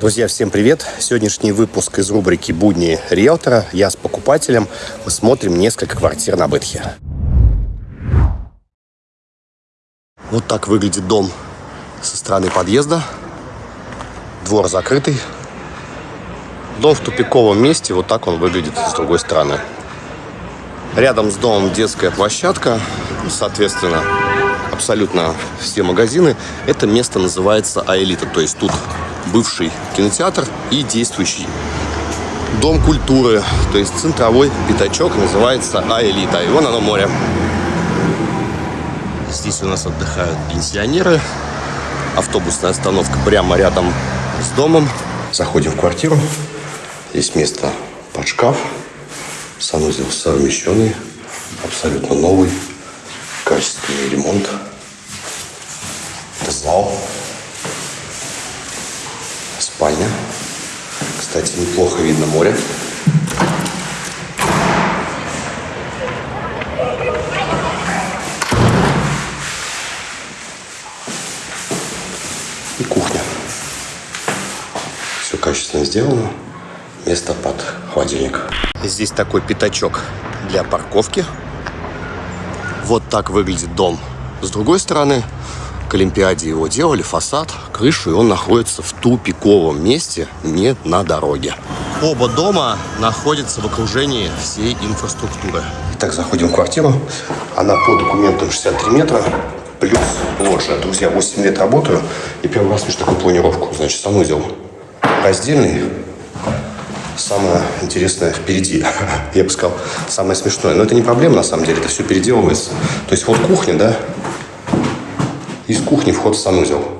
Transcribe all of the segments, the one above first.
Друзья, всем привет! Сегодняшний выпуск из рубрики «Будни риэлтора». Я с покупателем. Мы смотрим несколько квартир на Бытхе. Вот так выглядит дом со стороны подъезда. Двор закрытый. Дом в тупиковом месте. Вот так он выглядит с другой стороны. Рядом с домом детская площадка. Соответственно, абсолютно все магазины. Это место называется Аэлита. То есть тут бывший кинотеатр и действующий дом культуры. То есть центровой пятачок называется Аэлита. И вон оно море. Здесь у нас отдыхают пенсионеры. Автобусная остановка прямо рядом с домом. Заходим в квартиру. Здесь место под шкаф. Санузел совмещенный. Абсолютно новый. Качественный ремонт. Зал. Спальня. Кстати, неплохо видно море. И кухня. Все качественно сделано. Место под холодильник. Здесь такой пятачок для парковки. Вот так выглядит дом. С другой стороны, к Олимпиаде его делали, фасад, крышу, и он находится в тупиковом месте, не на дороге. Оба дома находятся в окружении всей инфраструктуры. Итак, заходим в квартиру. Она по документам 63 метра, плюс лоджия. Друзья, 8 лет работаю, и первый раз вижу такую планировку. Значит, санузел раздельный, самое интересное впереди. Я бы сказал, самое смешное. Но это не проблема, на самом деле, это все переделывается. То есть вот кухня, да, из кухни вход в санузел.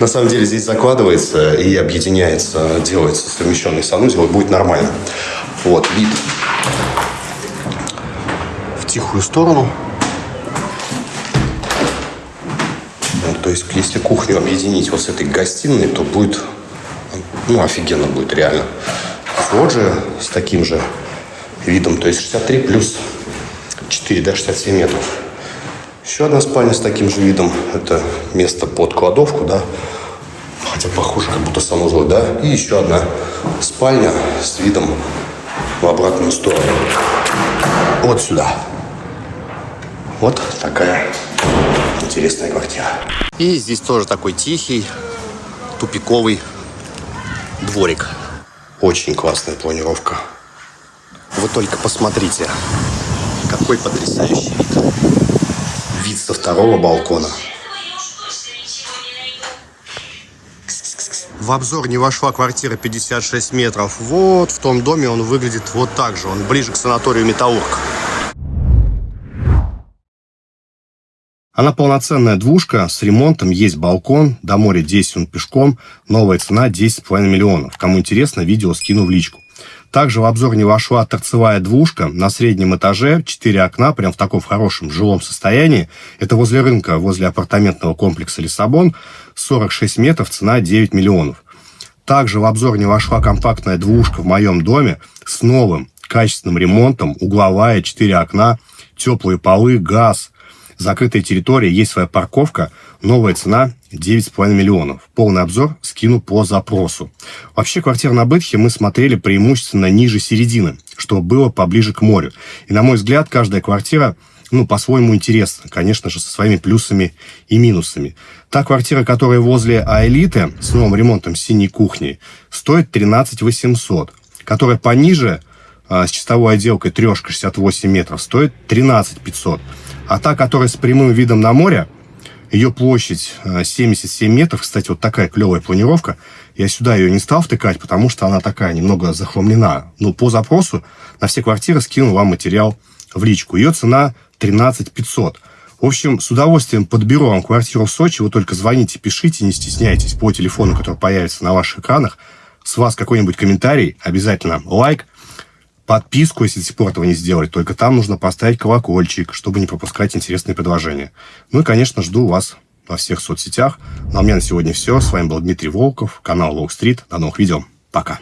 На самом деле здесь закладывается и объединяется, делается совмещенный санузел, и будет нормально. Вот, вид в тихую сторону. То есть, если кухню объединить вот с этой гостиной, то будет, ну, офигенно будет реально. Лоджия с таким же видом, то есть 63 плюс 4, да, 67 метров. Еще одна спальня с таким же видом. Это место под кладовку, да. Хотя похоже, как будто санузел, да. И еще одна спальня с видом в обратную сторону. Вот сюда. Вот такая интересная квартира. И здесь тоже такой тихий, тупиковый дворик. Очень классная планировка. Вы только посмотрите, какой потрясающий вид вид со второго балкона. В обзор не вошла квартира 56 метров. Вот в том доме он выглядит вот так же. Он ближе к санаторию Металлург. Она полноценная двушка, с ремонтом, есть балкон, до моря 10 он пешком, новая цена 10,5 миллионов. Кому интересно, видео скину в личку. Также в обзор не вошла торцевая двушка на среднем этаже, 4 окна, прям в таком хорошем жилом состоянии. Это возле рынка, возле апартаментного комплекса Лиссабон, 46 метров, цена 9 миллионов. Также в обзор не вошла компактная двушка в моем доме с новым качественным ремонтом, угловая, 4 окна, теплые полы, газ, закрытая территория, есть своя парковка, новая цена 9,5 миллионов. Полный обзор скину по запросу. Вообще, квартира на Бытхе мы смотрели преимущественно ниже середины, что было поближе к морю. И, на мой взгляд, каждая квартира ну, по-своему интересна, конечно же, со своими плюсами и минусами. Та квартира, которая возле Аэлиты с новым ремонтом синей кухни, стоит 13 800, которая пониже а, с чистовой отделкой трешка 68 метров стоит 13 500. А та, которая с прямым видом на море, ее площадь 77 э, метров. Кстати, вот такая клевая планировка. Я сюда ее не стал втыкать, потому что она такая немного захламлена. Но по запросу на все квартиры скину вам материал в личку. Ее цена 13 500. В общем, с удовольствием подберу вам квартиру в Сочи. Вы только звоните, пишите, не стесняйтесь по телефону, который появится на ваших экранах. С вас какой-нибудь комментарий, обязательно лайк подписку, если до сих пор этого не сделали. Только там нужно поставить колокольчик, чтобы не пропускать интересные предложения. Ну и, конечно, жду вас во всех соцсетях. Ну а у меня на сегодня все. С вами был Дмитрий Волков, канал Волк Стрит. До новых видео. Пока.